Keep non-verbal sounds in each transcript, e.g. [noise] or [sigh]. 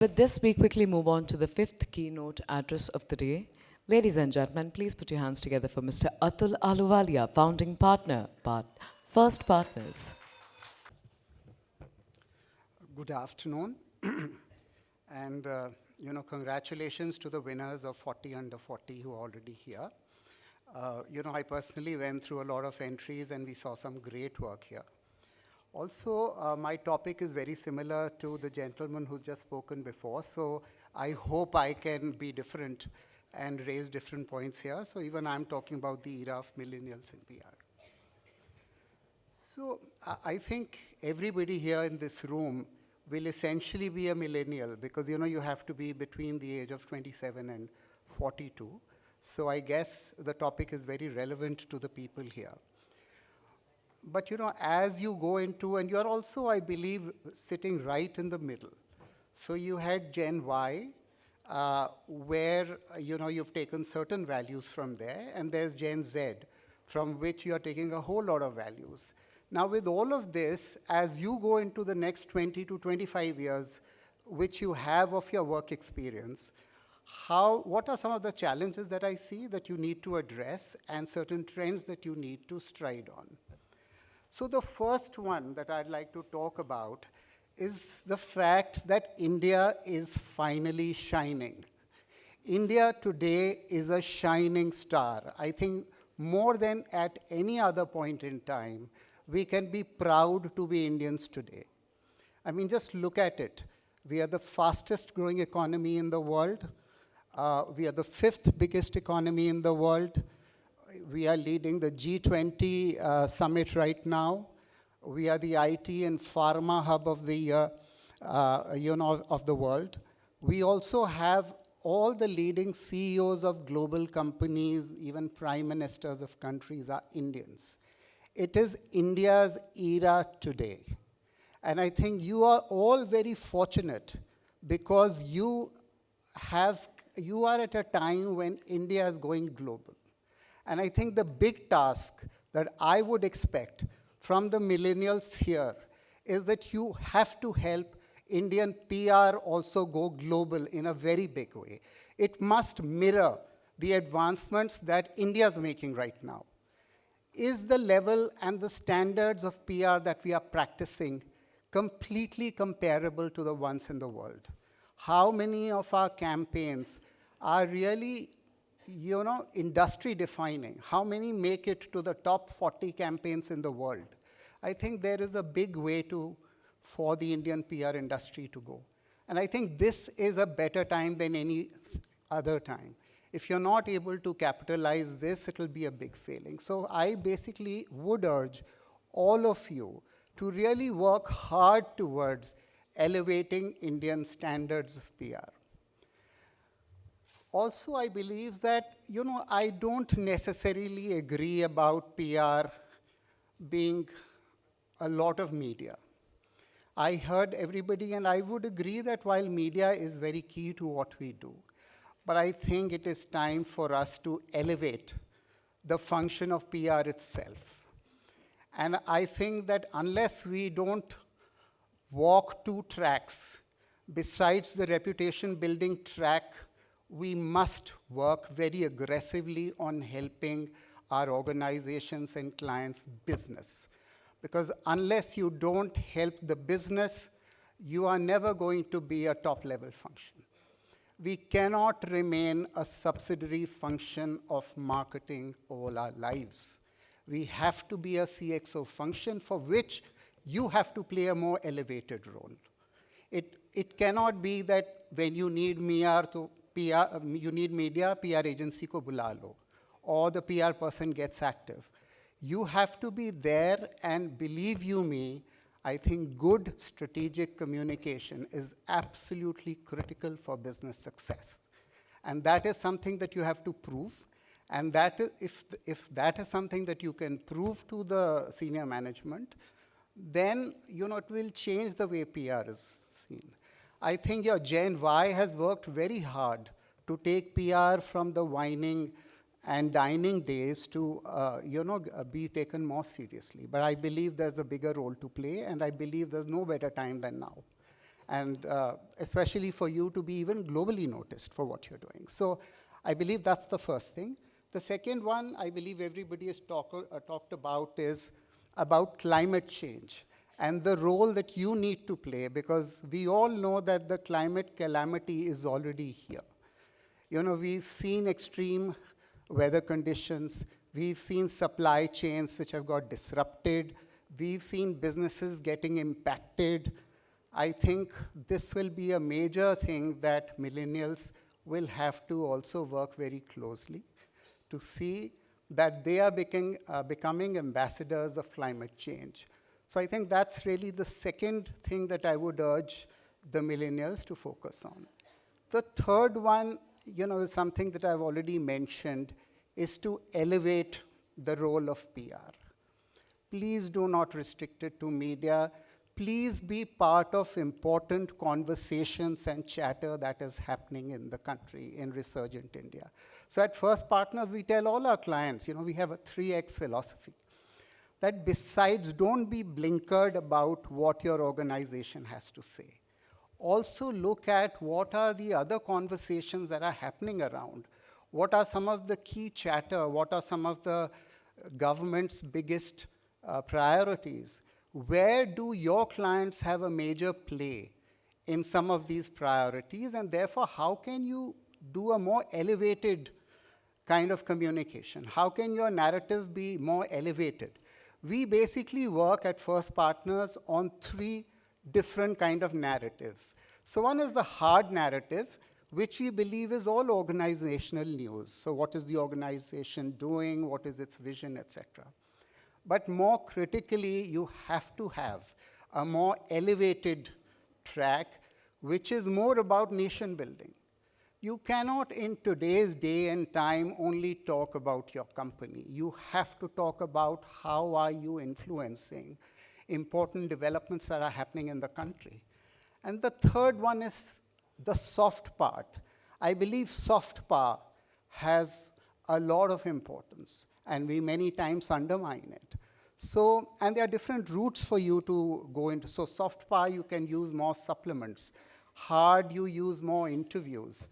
With this, we quickly move on to the fifth keynote address of the day. Ladies and gentlemen, please put your hands together for Mr. Atul Ahluwalia, founding partner, part, First Partners. Good afternoon. [clears throat] and, uh, you know, congratulations to the winners of 40 under 40 who are already here. Uh, you know, I personally went through a lot of entries and we saw some great work here. Also, uh, my topic is very similar to the gentleman who's just spoken before, so I hope I can be different and raise different points here. So even I'm talking about the era of millennials in PR. So I think everybody here in this room will essentially be a millennial because you know you have to be between the age of 27 and 42. So I guess the topic is very relevant to the people here but you know, as you go into, and you're also, I believe, sitting right in the middle. So you had Gen Y, uh, where, you know, you've taken certain values from there, and there's Gen Z, from which you're taking a whole lot of values. Now with all of this, as you go into the next 20 to 25 years, which you have of your work experience, how, what are some of the challenges that I see that you need to address and certain trends that you need to stride on? So the first one that I'd like to talk about is the fact that India is finally shining. India today is a shining star. I think more than at any other point in time, we can be proud to be Indians today. I mean, just look at it. We are the fastest growing economy in the world. Uh, we are the fifth biggest economy in the world we are leading the G20 uh, summit right now. We are the IT and pharma hub of the, uh, you know, of the world. We also have all the leading CEOs of global companies, even prime ministers of countries are Indians. It is India's era today. And I think you are all very fortunate because you have, you are at a time when India is going global. And I think the big task that I would expect from the millennials here is that you have to help Indian PR also go global in a very big way. It must mirror the advancements that India is making right now. Is the level and the standards of PR that we are practicing completely comparable to the ones in the world? How many of our campaigns are really you know, industry defining. How many make it to the top 40 campaigns in the world? I think there is a big way to, for the Indian PR industry to go. And I think this is a better time than any other time. If you're not able to capitalize this, it'll be a big failing. So I basically would urge all of you to really work hard towards elevating Indian standards of PR. Also, I believe that, you know, I don't necessarily agree about PR being a lot of media. I heard everybody, and I would agree that while media is very key to what we do, but I think it is time for us to elevate the function of PR itself. And I think that unless we don't walk two tracks besides the reputation building track we must work very aggressively on helping our organizations and clients' business. Because unless you don't help the business, you are never going to be a top-level function. We cannot remain a subsidiary function of marketing all our lives. We have to be a CXO function for which you have to play a more elevated role. It, it cannot be that when you need MER to PR, um, you need media, PR agency ko bula lo, or the PR person gets active. You have to be there and believe you me, I think good strategic communication is absolutely critical for business success. And that is something that you have to prove. And that if, if that is something that you can prove to the senior management, then you know, it will change the way PR is seen. I think your Gen Y has worked very hard to take PR from the whining and dining days to, uh, you know, uh, be taken more seriously. But I believe there's a bigger role to play, and I believe there's no better time than now. and uh, especially for you to be even globally noticed for what you're doing. So I believe that's the first thing. The second one I believe everybody has talk, uh, talked about is about climate change and the role that you need to play because we all know that the climate calamity is already here. You know, we've seen extreme weather conditions, we've seen supply chains which have got disrupted, we've seen businesses getting impacted. I think this will be a major thing that millennials will have to also work very closely to see that they are becoming, uh, becoming ambassadors of climate change. So I think that's really the second thing that I would urge the millennials to focus on. The third one, you know, is something that I've already mentioned, is to elevate the role of PR. Please do not restrict it to media. Please be part of important conversations and chatter that is happening in the country in Resurgent India. So at First Partners, we tell all our clients, you know, we have a 3X philosophy that besides don't be blinkered about what your organization has to say. Also look at what are the other conversations that are happening around. What are some of the key chatter? What are some of the government's biggest uh, priorities? Where do your clients have a major play in some of these priorities? And therefore, how can you do a more elevated kind of communication? How can your narrative be more elevated? We basically work at First Partners on three different kind of narratives. So one is the hard narrative, which we believe is all organizational news. So what is the organization doing? What is its vision, etc. But more critically, you have to have a more elevated track, which is more about nation building. You cannot in today's day and time only talk about your company. You have to talk about how are you influencing important developments that are happening in the country. And the third one is the soft part. I believe soft power has a lot of importance and we many times undermine it. So, and there are different routes for you to go into. So soft power, you can use more supplements. Hard, you use more interviews.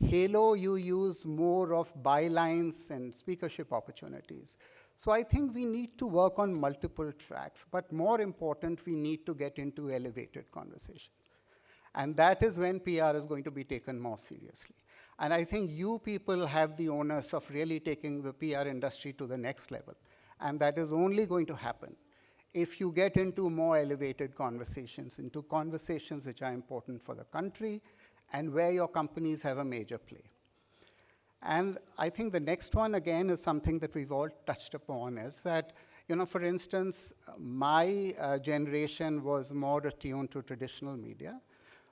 Halo, you use more of bylines and speakership opportunities. So I think we need to work on multiple tracks, but more important, we need to get into elevated conversations. And that is when PR is going to be taken more seriously. And I think you people have the onus of really taking the PR industry to the next level. And that is only going to happen if you get into more elevated conversations, into conversations which are important for the country, and where your companies have a major play. And I think the next one, again, is something that we've all touched upon, is that, you know, for instance, my uh, generation was more attuned to traditional media.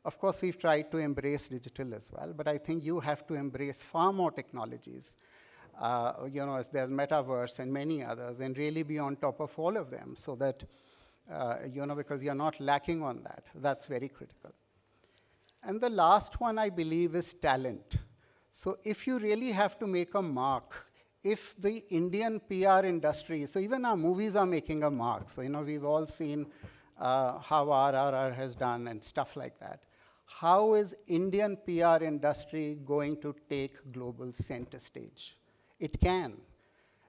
Of course, we've tried to embrace digital as well, but I think you have to embrace far more technologies. Uh, you know, there's metaverse and many others, and really be on top of all of them so that, uh, you know, because you're not lacking on that. That's very critical. And the last one, I believe, is talent. So if you really have to make a mark, if the Indian PR industry, so even our movies are making a mark. So, you know, we've all seen uh, how RRR has done and stuff like that. How is Indian PR industry going to take global center stage? It can.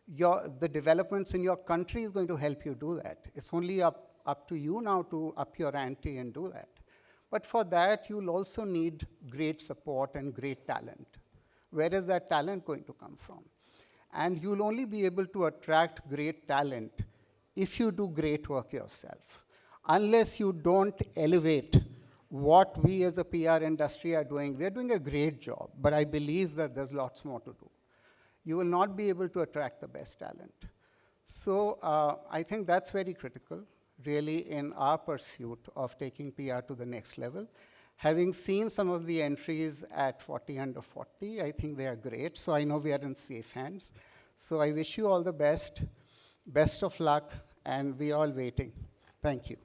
Your, the developments in your country is going to help you do that. It's only up, up to you now to up your ante and do that. But for that, you'll also need great support and great talent. Where is that talent going to come from? And you'll only be able to attract great talent if you do great work yourself. Unless you don't elevate what we as a PR industry are doing, we're doing a great job, but I believe that there's lots more to do. You will not be able to attract the best talent. So uh, I think that's very critical really in our pursuit of taking PR to the next level. Having seen some of the entries at 40 under 40, I think they are great. So I know we are in safe hands. So I wish you all the best, best of luck, and we all waiting. Thank you.